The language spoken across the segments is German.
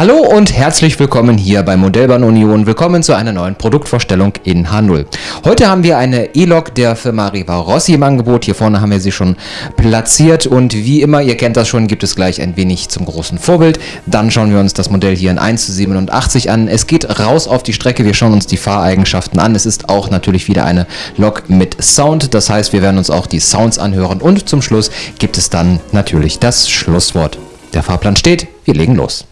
Hallo und herzlich willkommen hier bei Modellbahn Union. Willkommen zu einer neuen Produktvorstellung in H0. Heute haben wir eine E-Lok der Firma Riva Rossi im Angebot. Hier vorne haben wir sie schon platziert und wie immer, ihr kennt das schon, gibt es gleich ein wenig zum großen Vorbild. Dann schauen wir uns das Modell hier in 1 zu 87 an. Es geht raus auf die Strecke, wir schauen uns die Fahreigenschaften an. Es ist auch natürlich wieder eine Lok mit Sound, das heißt, wir werden uns auch die Sounds anhören und zum Schluss gibt es dann natürlich das Schlusswort. Der Fahrplan steht, wir legen los.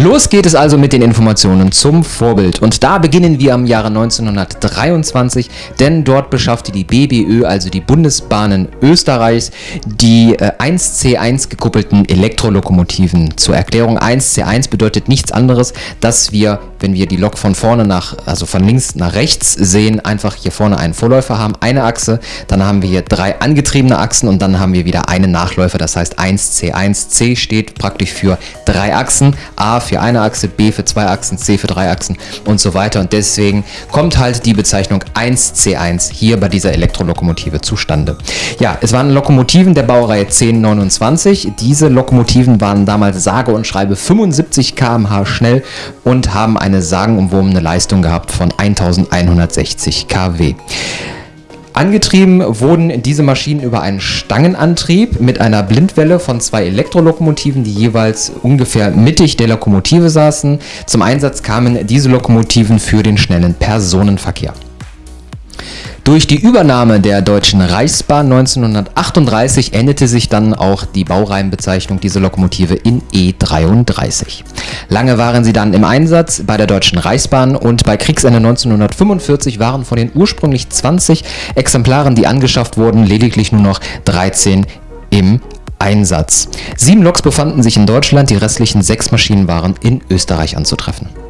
Los geht es also mit den Informationen zum Vorbild und da beginnen wir am Jahre 1923, denn dort beschaffte die BBÖ, also die Bundesbahnen Österreichs, die äh, 1C1 gekuppelten Elektrolokomotiven. Zur Erklärung 1C1 bedeutet nichts anderes, dass wir, wenn wir die Lok von vorne nach, also von links nach rechts sehen, einfach hier vorne einen Vorläufer haben, eine Achse, dann haben wir hier drei angetriebene Achsen und dann haben wir wieder einen Nachläufer, das heißt 1C1. C steht praktisch für drei Achsen, A eine Achse, B für zwei Achsen, C für drei Achsen und so weiter. Und deswegen kommt halt die Bezeichnung 1C1 hier bei dieser Elektrolokomotive zustande. Ja, es waren Lokomotiven der Baureihe 1029. Diese Lokomotiven waren damals sage und schreibe 75 km/h schnell und haben eine sagenumwobene Leistung gehabt von 1160 kW. Angetrieben wurden diese Maschinen über einen Stangenantrieb mit einer Blindwelle von zwei Elektrolokomotiven, die jeweils ungefähr mittig der Lokomotive saßen. Zum Einsatz kamen diese Lokomotiven für den schnellen Personenverkehr. Durch die Übernahme der Deutschen Reichsbahn 1938 änderte sich dann auch die Baureihenbezeichnung dieser Lokomotive in E33. Lange waren sie dann im Einsatz bei der Deutschen Reichsbahn und bei Kriegsende 1945 waren von den ursprünglich 20 Exemplaren, die angeschafft wurden, lediglich nur noch 13 im Einsatz. Sieben Loks befanden sich in Deutschland, die restlichen sechs Maschinen waren in Österreich anzutreffen.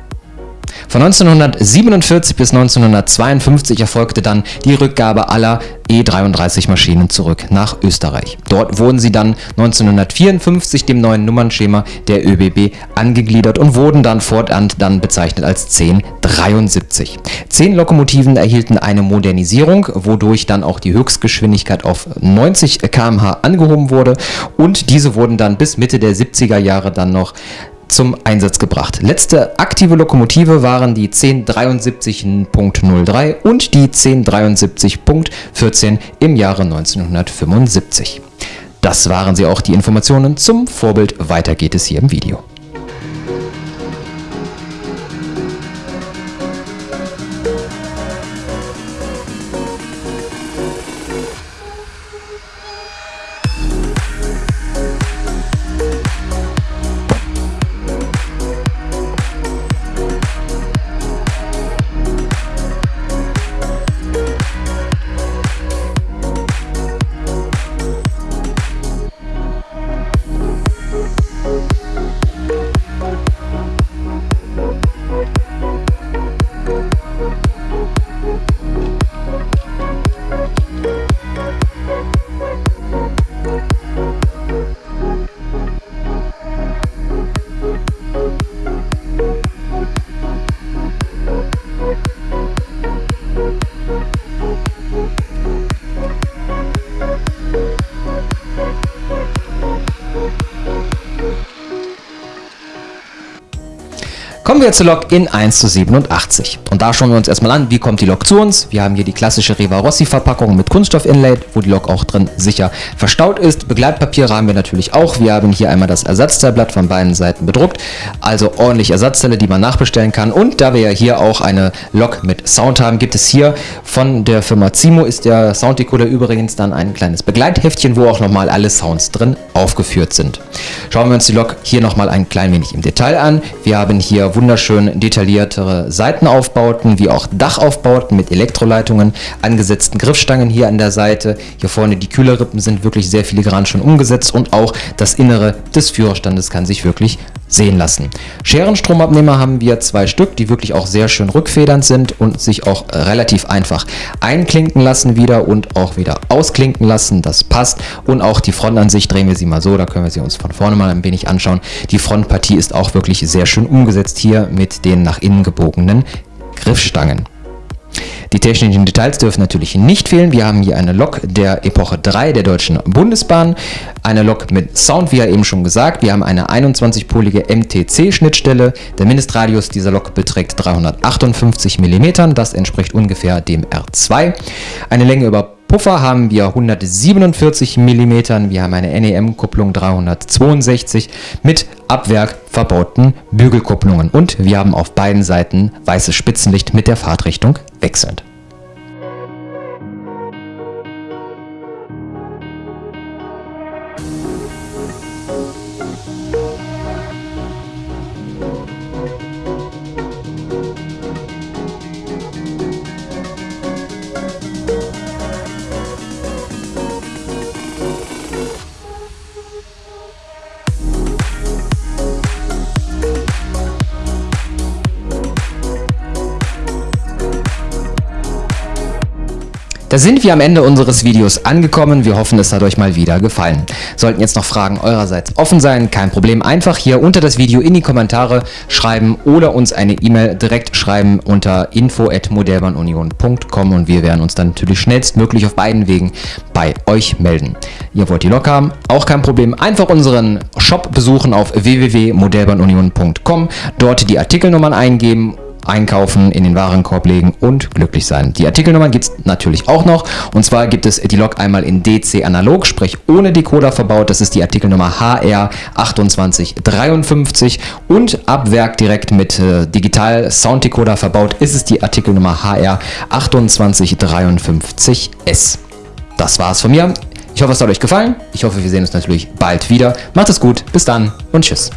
Von 1947 bis 1952 erfolgte dann die Rückgabe aller E33-Maschinen zurück nach Österreich. Dort wurden sie dann 1954 dem neuen Nummernschema der ÖBB angegliedert und wurden dann fortan dann bezeichnet als 1073. Zehn Lokomotiven erhielten eine Modernisierung, wodurch dann auch die Höchstgeschwindigkeit auf 90 km/h angehoben wurde und diese wurden dann bis Mitte der 70er Jahre dann noch zum Einsatz gebracht. Letzte aktive Lokomotive waren die 1073.03 und die 1073.14 im Jahre 1975. Das waren sie auch die Informationen zum Vorbild. Weiter geht es hier im Video. Kommen wir zur Lok in 1 zu 87. Und da schauen wir uns erstmal an, wie kommt die Lok zu uns. Wir haben hier die klassische Riva Rossi Verpackung mit Kunststoff-Inlay, wo die Lok auch drin sicher verstaut ist. Begleitpapiere haben wir natürlich auch. Wir haben hier einmal das Ersatzteilblatt von beiden Seiten bedruckt. Also ordentlich Ersatzteile, die man nachbestellen kann. Und da wir ja hier auch eine Lok mit Sound haben, gibt es hier von der Firma Zimo ist der Sounddecoder übrigens dann ein kleines Begleitheftchen, wo auch nochmal alle Sounds drin aufgeführt sind. Schauen wir uns die Lok hier nochmal ein klein wenig im Detail an. Wir haben hier wunderschön detailliertere Seitenaufbauten wie auch Dachaufbauten mit Elektroleitungen, angesetzten Griffstangen hier an der Seite. Hier vorne die Kühlerrippen sind wirklich sehr filigran schon umgesetzt und auch das Innere des Führerstandes kann sich wirklich sehen lassen. Scherenstromabnehmer haben wir zwei Stück, die wirklich auch sehr schön rückfedernd sind und sich auch relativ einfach einklinken lassen wieder und auch wieder ausklinken lassen. Das passt. Und auch die Frontansicht drehen wir sie mal so, da können wir sie uns von vorne mal ein wenig anschauen. Die Frontpartie ist auch wirklich sehr schön umgesetzt hier mit den nach innen gebogenen Griffstangen. Die technischen Details dürfen natürlich nicht fehlen. Wir haben hier eine Lok der Epoche 3 der Deutschen Bundesbahn. Eine Lok mit Sound, wie ja eben schon gesagt. Wir haben eine 21-polige MTC-Schnittstelle. Der Mindestradius dieser Lok beträgt 358 mm. Das entspricht ungefähr dem R2. Eine Länge über Puffer haben wir 147 mm, wir haben eine NEM-Kupplung 362 mit ab Werk verbauten Bügelkupplungen und wir haben auf beiden Seiten weißes Spitzenlicht mit der Fahrtrichtung wechselnd. Sind wir am Ende unseres Videos angekommen. Wir hoffen, es hat euch mal wieder gefallen. Sollten jetzt noch Fragen eurerseits offen sein, kein Problem. Einfach hier unter das Video in die Kommentare schreiben oder uns eine E-Mail direkt schreiben unter info.modellbahnunion.com und wir werden uns dann natürlich schnellstmöglich auf beiden Wegen bei euch melden. Ihr wollt die Lok haben? Auch kein Problem. Einfach unseren Shop besuchen auf www.modellbahnunion.com, dort die Artikelnummern eingeben einkaufen, in den Warenkorb legen und glücklich sein. Die Artikelnummern gibt es natürlich auch noch und zwar gibt es die Lok einmal in DC analog, sprich ohne Decoder verbaut, das ist die Artikelnummer HR2853 und ab Werk direkt mit äh, Digital Sound Decoder verbaut ist es die Artikelnummer HR2853S. Das war's von mir. Ich hoffe, es hat euch gefallen. Ich hoffe, wir sehen uns natürlich bald wieder. Macht es gut, bis dann und tschüss.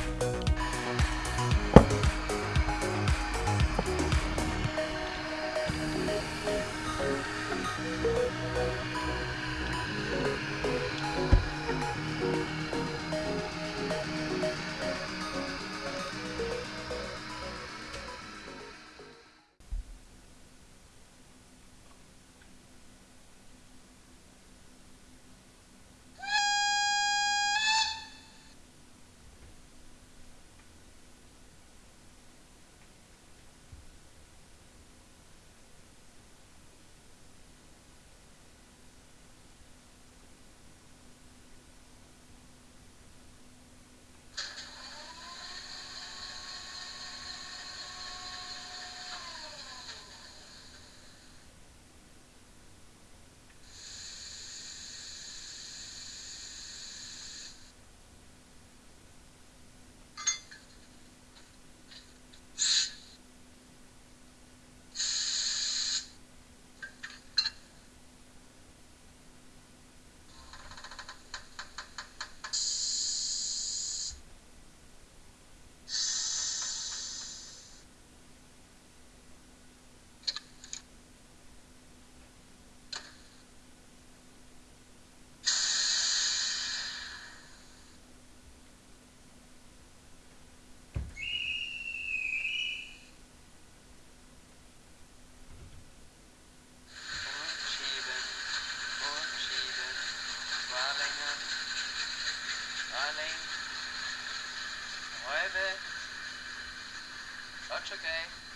okay.